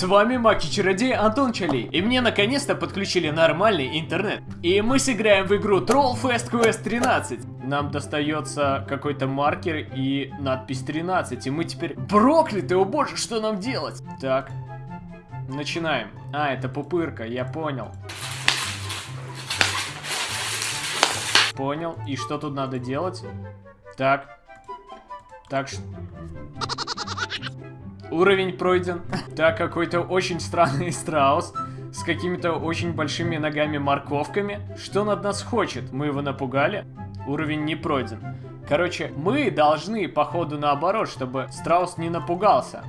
С вами Маки-чародей Антон Чали, и мне наконец-то подключили нормальный интернет. И мы сыграем в игру Trollfest Quest 13. Нам достается какой-то маркер и надпись 13, и мы теперь прокляты, о боже, что нам делать? Так, начинаем. А, это пупырка, я понял. Понял, и что тут надо делать? Так, так что... Уровень пройден. Так, какой-то очень странный страус с какими-то очень большими ногами-морковками. Что он от нас хочет? Мы его напугали? Уровень не пройден. Короче, мы должны, походу, наоборот, чтобы страус не напугался.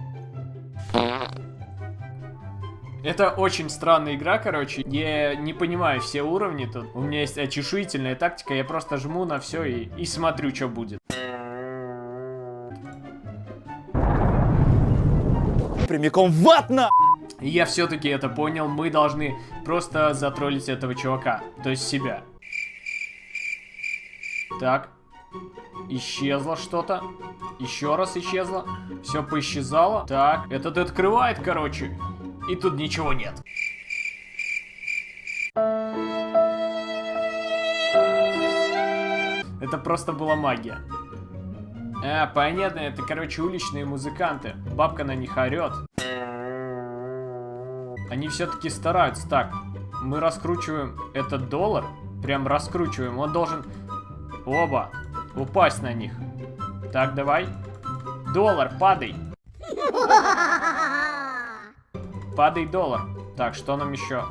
Это очень странная игра, короче. Я не понимаю все уровни тут. У меня есть очешуительная тактика. Я просто жму на все и, и смотрю, что будет. Прямиком в ад на... Я все-таки это понял, мы должны просто затроллить этого чувака, то есть себя. Так, исчезло что-то, еще раз исчезло, все поисчезало. Так, этот открывает, короче, и тут ничего нет. Это просто была магия. А, понятно, это, короче, уличные музыканты. Бабка на них орет. Они все-таки стараются. Так, мы раскручиваем этот доллар. Прям раскручиваем. Он должен... Оба. Упасть на них. Так, давай. Доллар, падай. Падай, доллар. Так, что нам еще?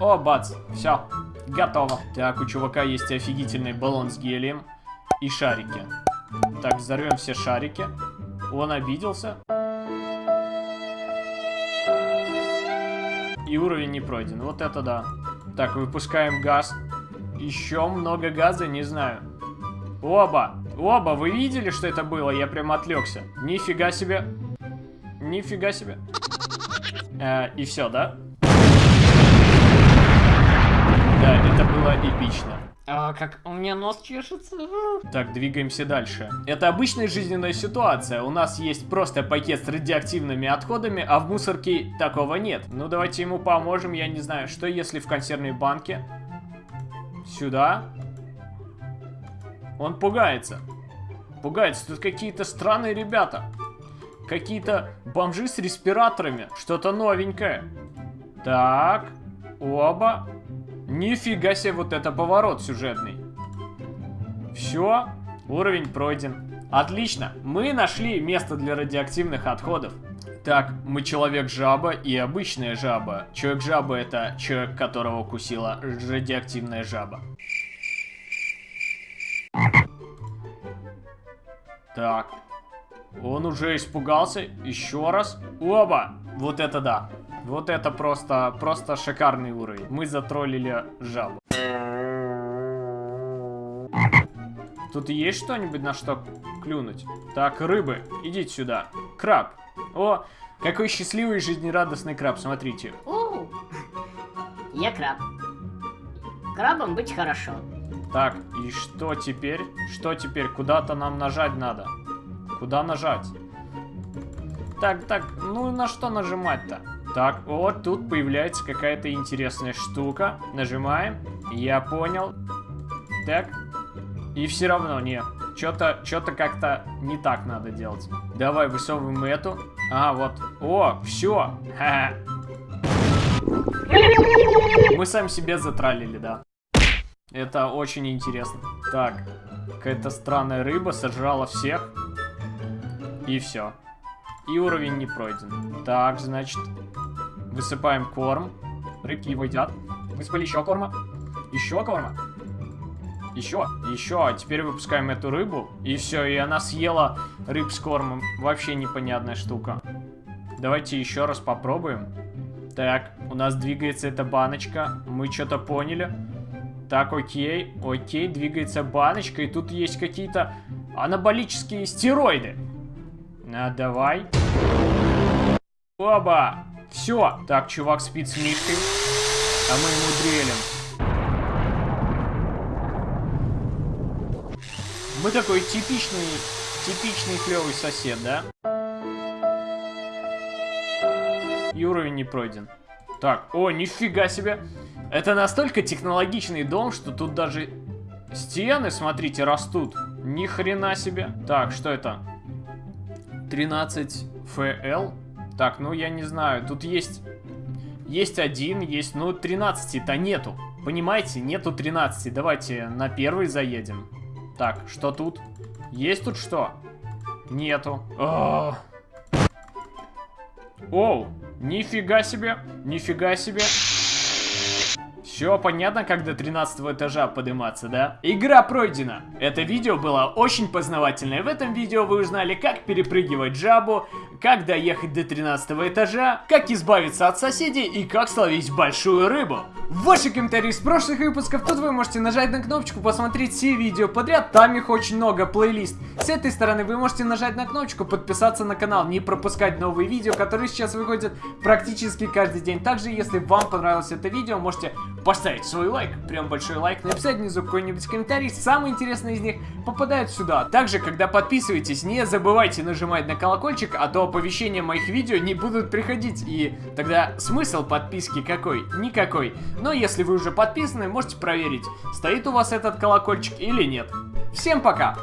О, бац. Все. Готово. Так, у чувака есть офигительный баллон с гелием. И шарики. Так, взорвем все шарики. Он обиделся. И уровень не пройден. Вот это да. Так, выпускаем газ. Еще много газа, не знаю. Оба! Оба! Вы видели, что это было? Я прям отвлекся. Нифига себе. Нифига себе. Э, и все, да? Да, это было эпично. А, как у меня нос чешется. Так, двигаемся дальше. Это обычная жизненная ситуация. У нас есть просто пакет с радиоактивными отходами, а в мусорке такого нет. Ну, давайте ему поможем. Я не знаю, что если в консервной банке? Сюда. Он пугается. Пугается. Тут какие-то странные ребята. Какие-то бомжи с респираторами. Что-то новенькое. Так. Оба. Нифига себе, вот это поворот сюжетный. Все, уровень пройден. Отлично, мы нашли место для радиоактивных отходов. Так, мы человек-жаба и обычная жаба. Человек-жаба это человек, которого укусила радиоактивная жаба. Так, он уже испугался. Еще раз. Оба! Вот это да. Вот это просто, просто шикарный уровень. Мы затроллили жабу. Тут есть что-нибудь на что клюнуть? Так, рыбы, идите сюда. Краб. О, какой счастливый жизнерадостный краб, смотрите. О, я краб. Крабом быть хорошо. Так, и что теперь? Что теперь? Куда-то нам нажать надо. Куда нажать? Так, так, ну на что нажимать-то? Так, вот тут появляется какая-то интересная штука. Нажимаем. Я понял. Так. И все равно, не. Что-то что-то как-то не так надо делать. Давай высовываем эту. А, вот. О, все. Мы сами себе затралили, да. Это очень интересно. Так, какая-то странная рыба сожрала всех. И все. И уровень не пройден. Так, значит, Высыпаем корм. Рыбки его едят. Высыпали еще корма. Еще корма. Еще, еще. А теперь выпускаем эту рыбу. И все, и она съела рыб с кормом. Вообще непонятная штука. Давайте еще раз попробуем. Так, у нас двигается эта баночка. Мы что-то поняли. Так, окей, окей, двигается баночка. И тут есть какие-то анаболические стероиды. А, давай. Оба! Все. Так, чувак спит с Мишкой. А мы ему дрелим. Мы такой типичный, типичный клевый сосед, да? И уровень не пройден. Так, о, нифига себе. Это настолько технологичный дом, что тут даже стены, смотрите, растут. Ни хрена себе. Так, что это? 13 ФЛ. Так, ну я не знаю. Тут есть... Есть один, есть... Ну, 13-то нету. Понимаете, нету 13. Давайте на первый заедем. Так, что тут? Есть тут что? Нету. А. Оу, нифига себе, нифига себе. Все понятно, как до 13 этажа подниматься, да? Игра пройдена. Это видео было очень познавательное. В этом видео вы узнали, как перепрыгивать жабу, как доехать до 13 этажа, как избавиться от соседей и как словить большую рыбу. Ваши комментарии с прошлых выпусков, тут вы можете нажать на кнопочку, посмотреть все видео подряд, там их очень много, плейлист. С этой стороны вы можете нажать на кнопочку, подписаться на канал, не пропускать новые видео, которые сейчас выходят практически каждый день. Также, если вам понравилось это видео, можете поставить свой лайк, прям большой лайк, написать внизу какой-нибудь комментарий, самые интересные из них попадают сюда. Также, когда подписываетесь, не забывайте нажимать на колокольчик, а то оповещения моих видео не будут приходить, и тогда смысл подписки какой? Никакой. Но если вы уже подписаны, можете проверить, стоит у вас этот колокольчик или нет. Всем пока!